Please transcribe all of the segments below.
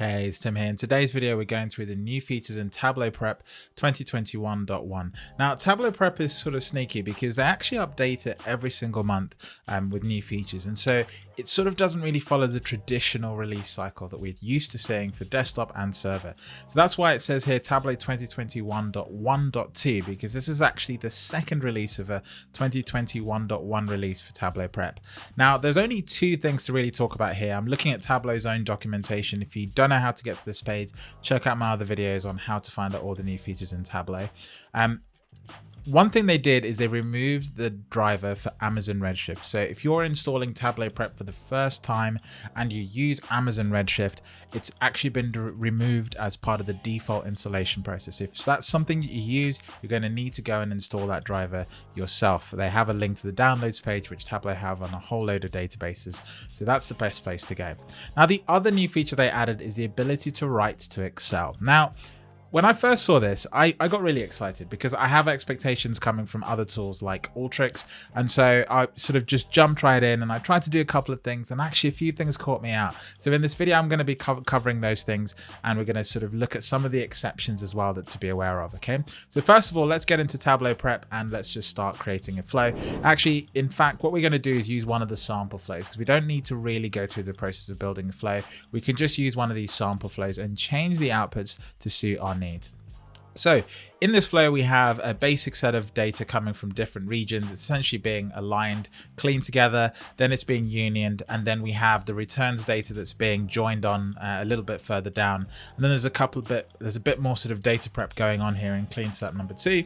Hey, it's Tim here. In today's video, we're going through the new features in Tableau Prep 2021.1. Now, Tableau Prep is sort of sneaky because they actually update it every single month um, with new features. And so it sort of doesn't really follow the traditional release cycle that we're used to seeing for desktop and server. So that's why it says here Tableau 2021.1.2 because this is actually the second release of a 2021.1 release for Tableau Prep. Now, there's only two things to really talk about here. I'm looking at Tableau's own documentation. If you don't know how to get to this page, check out my other videos on how to find out all the new features in Tableau. Um, one thing they did is they removed the driver for Amazon Redshift. So if you're installing Tableau Prep for the first time and you use Amazon Redshift, it's actually been removed as part of the default installation process. If that's something you use, you're going to need to go and install that driver yourself. They have a link to the downloads page, which Tableau have on a whole load of databases. So that's the best place to go. Now, the other new feature they added is the ability to write to Excel. Now, when I first saw this, I, I got really excited because I have expectations coming from other tools like Alteryx. And so I sort of just jumped right in and I tried to do a couple of things and actually a few things caught me out. So in this video, I'm going to be co covering those things and we're going to sort of look at some of the exceptions as well that to be aware of. Okay. So first of all, let's get into Tableau prep and let's just start creating a flow. Actually, in fact, what we're going to do is use one of the sample flows because we don't need to really go through the process of building a flow. We can just use one of these sample flows and change the outputs to suit our need. So in this flow, we have a basic set of data coming from different regions. It's essentially being aligned, clean together, then it's being unioned, and then we have the returns data that's being joined on uh, a little bit further down. And then there's a couple bit, there's a bit more sort of data prep going on here in clean step number two.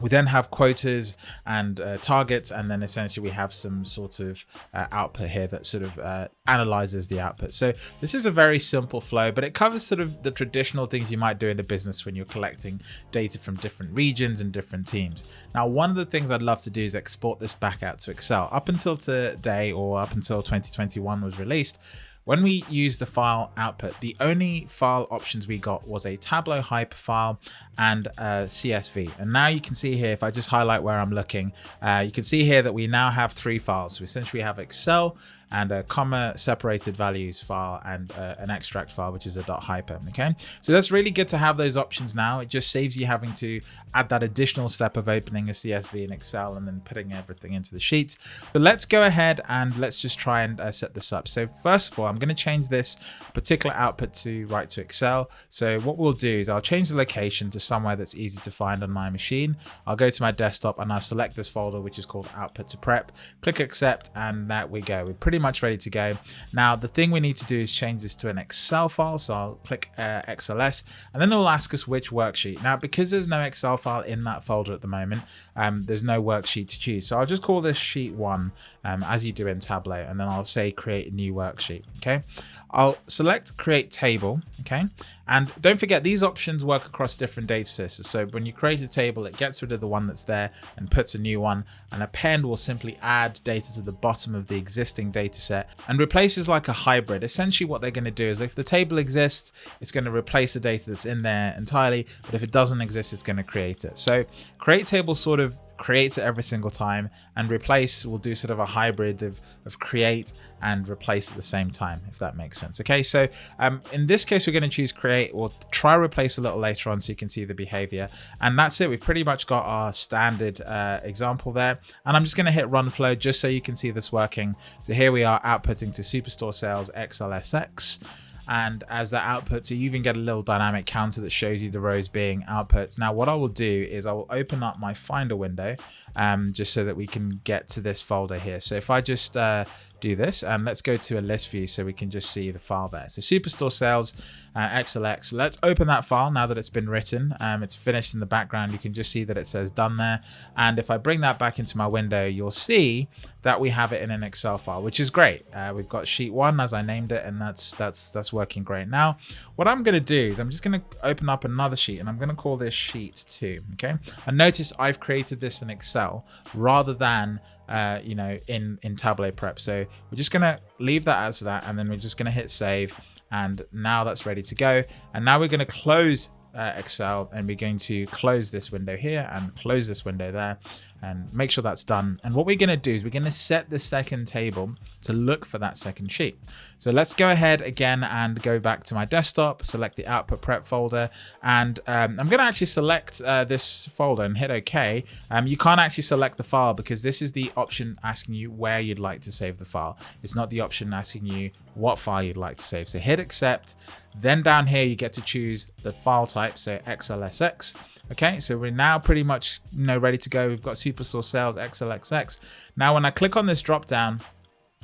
We then have quotas and uh, targets, and then essentially we have some sort of uh, output here that sort of uh, analyzes the output. So this is a very simple flow, but it covers sort of the traditional things you might do in the business when you're collecting data from different regions and different teams. Now, one of the things I'd love to do is export this back out to Excel. Up until today or up until 2021 was released, when we use the file output, the only file options we got was a Tableau Hyper file and a CSV. And now you can see here, if I just highlight where I'm looking, uh, you can see here that we now have three files. So essentially we have Excel, and a comma separated values file and uh, an extract file, which is a dot .hyper, okay? So that's really good to have those options now. It just saves you having to add that additional step of opening a CSV in Excel and then putting everything into the sheets. But let's go ahead and let's just try and uh, set this up. So first of all, I'm gonna change this particular output to write to Excel. So what we'll do is I'll change the location to somewhere that's easy to find on my machine. I'll go to my desktop and I'll select this folder, which is called output to prep, click accept, and there we go. We're pretty pretty much ready to go. Now, the thing we need to do is change this to an Excel file. So I'll click uh, XLS and then it will ask us which worksheet. Now, because there's no Excel file in that folder at the moment, um, there's no worksheet to choose. So I'll just call this sheet one um, as you do in Tableau. And then I'll say create a new worksheet. Okay. I'll select create table. Okay. And don't forget, these options work across different data sets. So when you create a table, it gets rid of the one that's there and puts a new one. And append will simply add data to the bottom of the existing data set and replaces like a hybrid. Essentially what they're going to do is if the table exists, it's going to replace the data that's in there entirely. But if it doesn't exist, it's going to create it. So create table sort of creates it every single time and replace will do sort of a hybrid of, of create and replace at the same time if that makes sense okay? So um, in this case we're going to choose create. Or try replace a little later on so you can see the behavior. And that's it. We've pretty much got our standard uh, example there. And I'm just going to hit run flow just so you can see this working. So here we are outputting to superstore sales XLSX and as that outputs you even get a little dynamic counter that shows you the rows being outputs now what i will do is i will open up my finder window um, just so that we can get to this folder here. So if i just uh, do this. And let's go to a list view so we can just see the file there. So Superstore Sales uh, XLX. Let's open that file now that it's been written. Um, it's finished in the background. You can just see that it says done there. And if I bring that back into my window, you'll see that we have it in an Excel file, which is great. Uh, we've got sheet one as I named it, and that's that's that's working great. Now, what I'm going to do is I'm just going to open up another sheet, and I'm going to call this sheet two. Okay, and notice I've created this in Excel rather than uh, you know, in, in Tableau Prep. So we're just to leave that as that, and then we're just to hit save. And now that's ready to go. And now we're to close uh, Excel and we're going to close this window here and close this window there and make sure that's done. And what we're going to do is we're going to set the second table to look for that second sheet. So let's go ahead again and go back to my desktop, select the output prep folder, and um, I'm going to actually select uh, this folder and hit OK. Um, you can't actually select the file because this is the option asking you where you'd like to save the file. It's not the option asking you what file you'd like to save. So hit accept. Then down here, you get to choose the file type, so XLSX. Okay, so we're now pretty much you know ready to go. We've got Superstore Sales XLXX. Now, when I click on this drop down,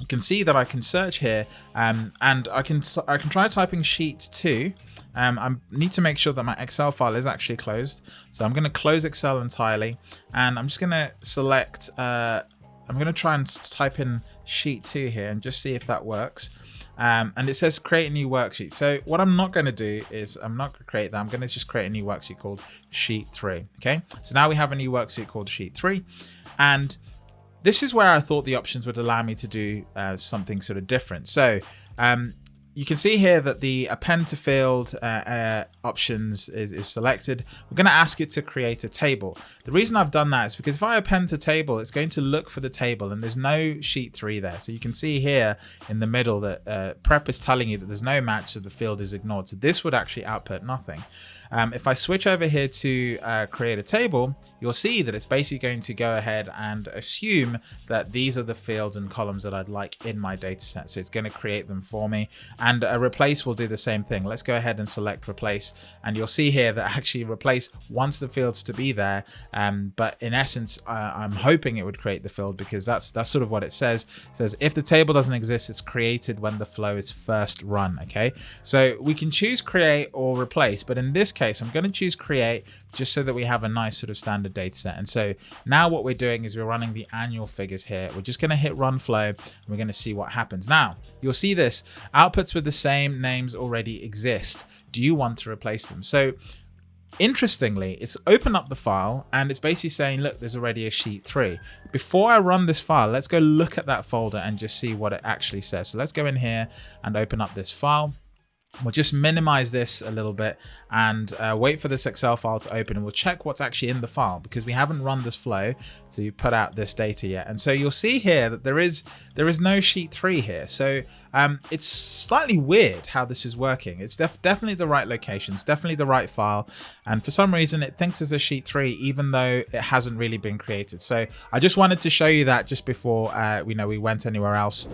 you can see that I can search here, um, and I can I can try typing sheet two. Um, I need to make sure that my Excel file is actually closed. So I'm going to close Excel entirely, and I'm just going to select. Uh, I'm going to try and type in sheet two here and just see if that works. Um, and it says create a new worksheet. So what I'm not going to do is I'm not going to create that. I'm going to just create a new worksheet called sheet three. Okay. So now we have a new worksheet called sheet three. And this is where I thought the options would allow me to do uh, something sort of different. So um, you can see here that the append to field uh, uh, options is, is selected. We're going to ask it to create a table. The reason I've done that is because if I append to table, it's going to look for the table and there's no sheet three there. So you can see here in the middle that uh, prep is telling you that there's no match, so the field is ignored. So this would actually output nothing. Um, if I switch over here to uh, create a table, you'll see that it's basically going to go ahead and assume that these are the fields and columns that I'd like in my data set. So it's going to create them for me. And a replace will do the same thing. Let's go ahead and select replace. And you'll see here that actually replace wants the fields to be there. Um, but in essence, I'm hoping it would create the field because that's that's sort of what it says. It says if the table doesn't exist, it's created when the flow is first run. Okay, so we can choose create or replace, but in this case, case, I'm going to choose create just so that we have a nice sort of standard data set. And so now what we're doing is we're running the annual figures here. We're just going to hit run flow and we're going to see what happens. Now you'll see this outputs with the same names already exist. Do you want to replace them? So interestingly, it's open up the file and it's basically saying, look, there's already a sheet three. Before I run this file, let's go look at that folder and just see what it actually says. So let's go in here and open up this file. We'll just minimize this a little bit and uh, wait for this Excel file to open and we'll check what's actually in the file because we haven't run this flow to put out this data yet. And so you'll see here that there is there is no sheet three here. So um, it's slightly weird how this is working. It's def definitely the right location. It's definitely the right file. And for some reason, it thinks it's a sheet three, even though it hasn't really been created. So I just wanted to show you that just before uh, we know we went anywhere else.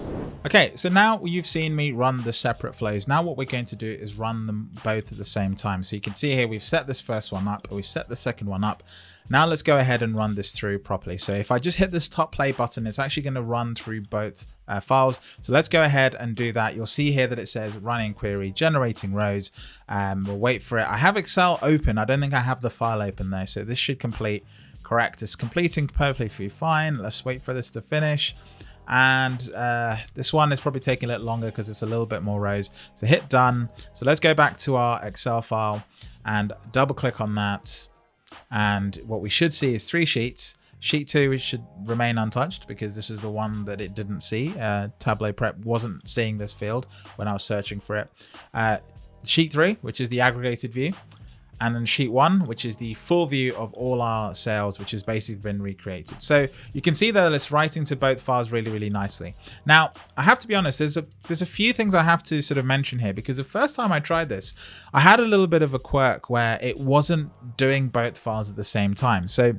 Okay, so now you've seen me run the separate flows. Now what we're going to do is run them both at the same time. So you can see here, we've set this first one up, we've set the second one up. Now let's go ahead and run this through properly. So if I just hit this top play button, it's actually going to run through both uh, files. So let's go ahead and do that. You'll see here that it says running query, generating rows. Um, we'll wait for it. I have Excel open. I don't think I have the file open there. So this should complete correct. It's completing perfectly fine. Let's wait for this to finish. And uh, this one is probably taking a little longer because it's a little bit more rows. So hit done. So let's go back to our Excel file and double click on that. And what we should see is three sheets. Sheet 2 should remain untouched because this is the one that it didn't see. Uh, Tableau Prep wasn't seeing this field when I was searching for it. Uh, sheet 3, which is the aggregated view, and then sheet one, which is the full view of all our sales, which has basically been recreated. So you can see that it's writing to both files really, really nicely. Now, I have to be honest, there's a there's a few things I have to sort of mention here because the first time I tried this, I had a little bit of a quirk where it wasn't doing both files at the same time. So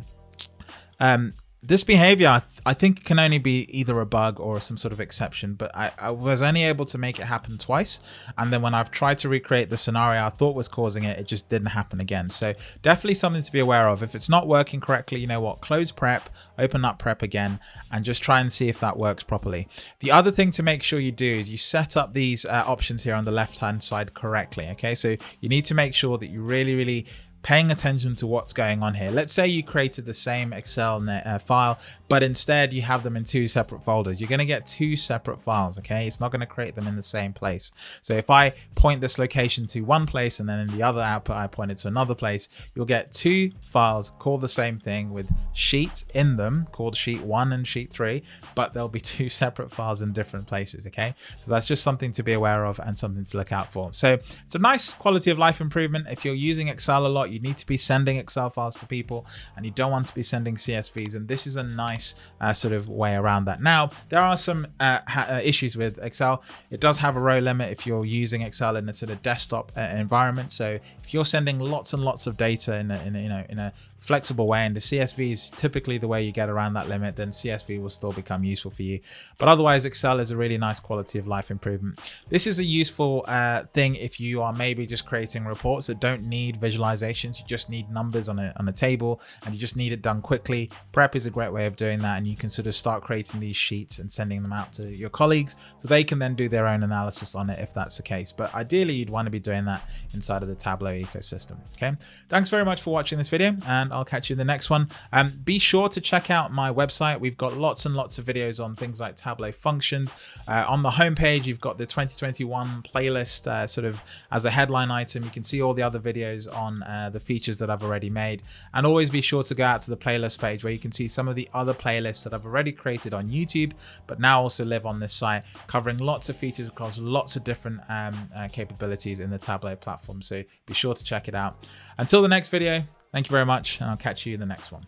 um, this behavior, I, th I, think, can only be either a bug or some sort of exception, but I, I, was only able to make it happen twice. And then when I've tried to recreate the scenario I thought was causing it, it just didn't happen again. So definitely something to be aware of. If it's not working correctly, you know what, close prep, open up prep again, and just try and see if that works properly. The other thing to make sure you do is you set up these uh, options here on the left-hand side correctly. Okay, so you need to make sure that you really, really paying attention to what's going on here. Let's say you created the same Excel uh, file, but instead you have them in two separate folders. You're going to get two separate files, okay? It's not going to create them in the same place. So if I point this location to one place and then in the other output I point it to another place, you'll get two files called the same thing with sheets in them called sheet one and sheet three, but there'll be two separate files in different places, okay? So that's just something to be aware of and something to look out for. So it's a nice quality of life improvement. If you're using Excel a lot, you need to be sending Excel files to people and you don't want to be sending CSVs. And this is a nice uh, sort of way around that. Now, there are some uh, uh, issues with Excel. It does have a row limit if you're using Excel in a sort of desktop uh, environment. So if you're sending lots and lots of data in a, in a, you know, in a flexible way and the CSV is typically the way you get around that limit, then CSV will still become useful for you. But otherwise, Excel is a really nice quality of life improvement. This is a useful uh, thing if you are maybe just creating reports that don't need visualizations. You just need numbers on a, on a table and you just need it done quickly. Prep is a great way of doing that and you can sort of start creating these sheets and sending them out to your colleagues so they can then do their own analysis on it if that's the case. But ideally, you'd want to be doing that inside of the Tableau ecosystem. Okay. Thanks very much for watching this video and and I'll catch you in the next one. Um, be sure to check out my website. We've got lots and lots of videos on things like Tableau functions. Uh, on the homepage, you've got the 2021 playlist uh, sort of as a headline item. You can see all the other videos on uh, the features that I've already made. And always be sure to go out to the playlist page where you can see some of the other playlists that I've already created on YouTube, but now also live on this site, covering lots of features across lots of different um, uh, capabilities in the Tableau platform. So be sure to check it out. Until the next video, Thank you very much, and I'll catch you in the next one.